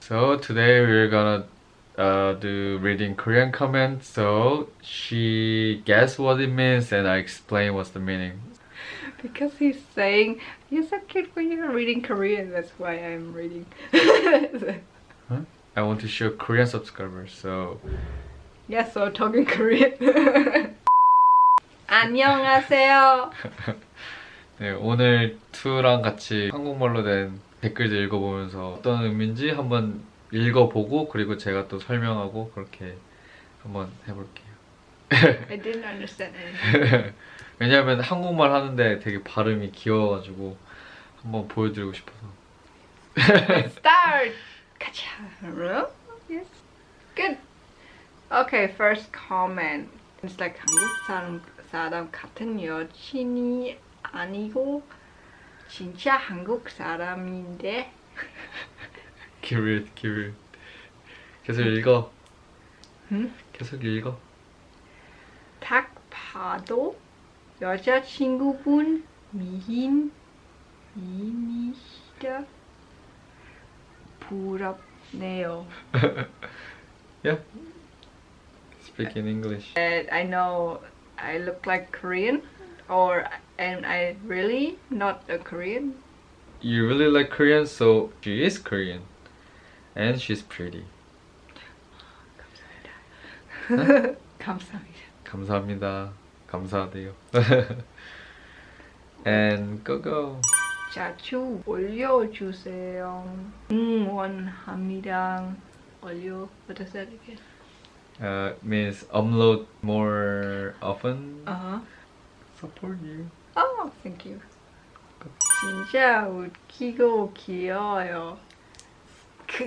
So today we're gonna uh, do reading Korean comments. So she guessed what it means and I explain what's the meaning. Because he's saying you're so cute when you're reading Korean. That's why I'm reading. Huh? I want to show Korean subscribers. So yeah, so talking Korean. 안녕하세요. 네, 오늘 투랑 같이 한국말로 된 댓글들 읽어보면서 어떤 의미인지 한번 읽어보고 그리고 제가 또 설명하고 그렇게 한번 해볼게요. I didn't understand anything. 왜냐면 한국말 하는데 되게 발음이 귀여워가지고 한번 보여드리고 싶어서. Let's start. 가자. Yes. Good. Okay, first comment. It's like 한국 사람 사람 같은 여친이 아니고 진짜 한국 사람인데 기울 기울. 계속 읽어. 응? 계속 읽어. 딱 봐도 여자친구분 미인 미인이시다 부럽네요. Yeah. Speak in English. I know I look like Korean or am I really not a Korean? You really like Korean, so she is Korean, and she's pretty. 감사합니다. 감사합니다. 감사하대요. and go go. 자주 올려주세요. 응원합니다. 올려. What does that again? Uh, means upload more often. Uh huh. Support you. Oh, thank you. 진짜 웃기고 귀여워요. 그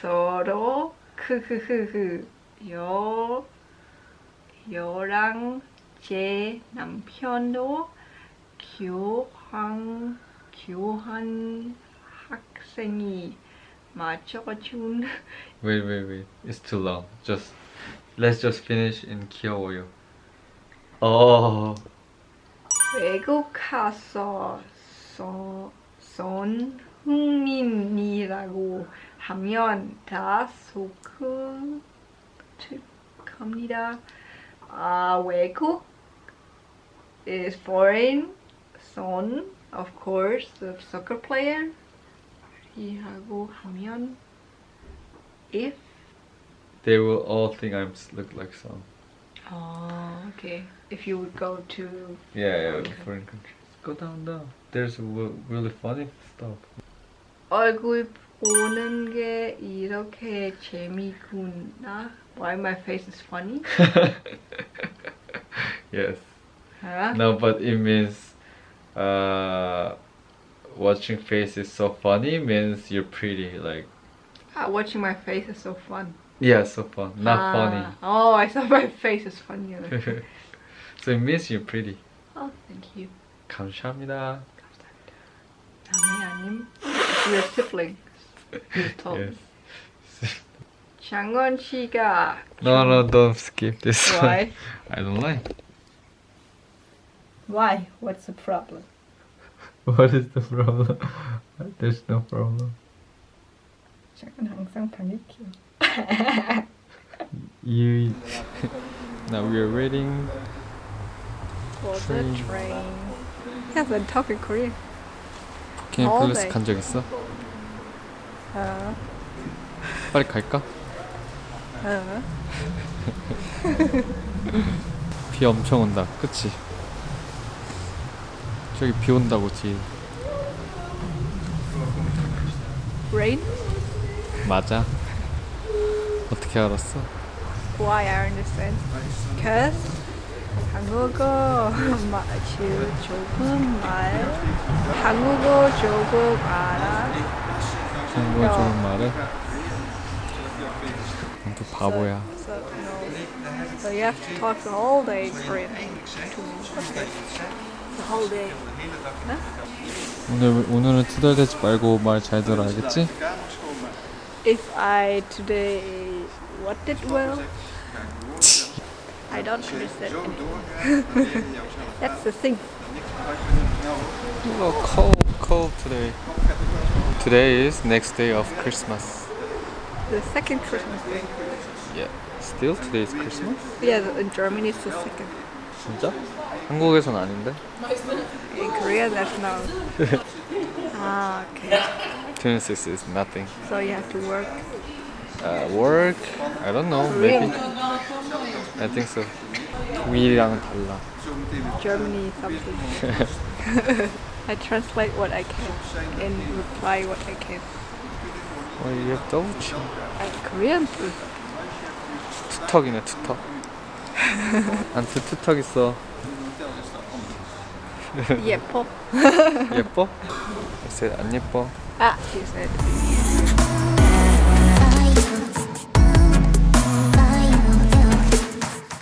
서로 크흐흐흐 여 여랑 제 남편도 교환 교환 학생이 맞춰준 wait wait wait. It's too long. Just let's just finish in 귀여워요. Oh. 외국 가서 서, 손흥민이라고 하면 다 소극합니다. 아 외국 is foreign son of course the soccer player 이라고 하면 if They will all think I'm s- look like some. oh okay if you would go to Yeah, yeah, Okay. foreign countries. Go down, down. There's w- really funny stuff. 얼굴 보는 게 이렇게 재미구나. Why my face is funny? yes. Huh? No, but it means uh, watching face is so funny means you're pretty. Like, Ah, watching my face is so fun. yeah, so fun, not Ah, Oh, I thought my face is funny. funny. so it means you're pretty. oh, thank you. 감사합니다. 남의 아님. We're siblings. You told Yes. me. 장원 씨가 No, no, don't skip this one. Why? I don't like. Why? What's the problem? What is the problem? There's no problem. 저는 항상 방일게요. You. now we are waiting. For the Train. train. Yes, I'm talking Korean. 캠 All 플러스 day. 간적 있어? 어, 빨리 갈까? 어. 비 엄청 온다. 그치? 저기 비 온다고 뒤에. Rain? 맞아. 어떻게 알았어? Why I understand? Cause 한국어 마, 지- 조금 말 한국어 조금 알아 한국어 야. 좀 말해. 또 바보야. So, no. so you have to talk the whole day Korean to me Okay. The whole day 오늘 오늘은 투덜대지 말고 말 잘 들어 알겠지? If I today what did well I don't understand anything. That's the thing Oh, cold, cold today. Today is next day of Christmas. The second Christmas day. Yeah. Still today is Christmas? Yeah, in Germany it's the second. 진짜? 한국에선 아닌데? In Korea, there's no. ah, okay. 26 is nothing. So you have to work. Uh, work? I don't know. Maybe. Korean, I think so. 우리랑은 달라. Germany, something. I translate what I can and reply what I can. 어, you have double chin. Uh, Korean food. 투턱이네 투턱. 안트 투턱 있어. 예뻐. 예뻐? I said 안 예뻐. Ah, she said.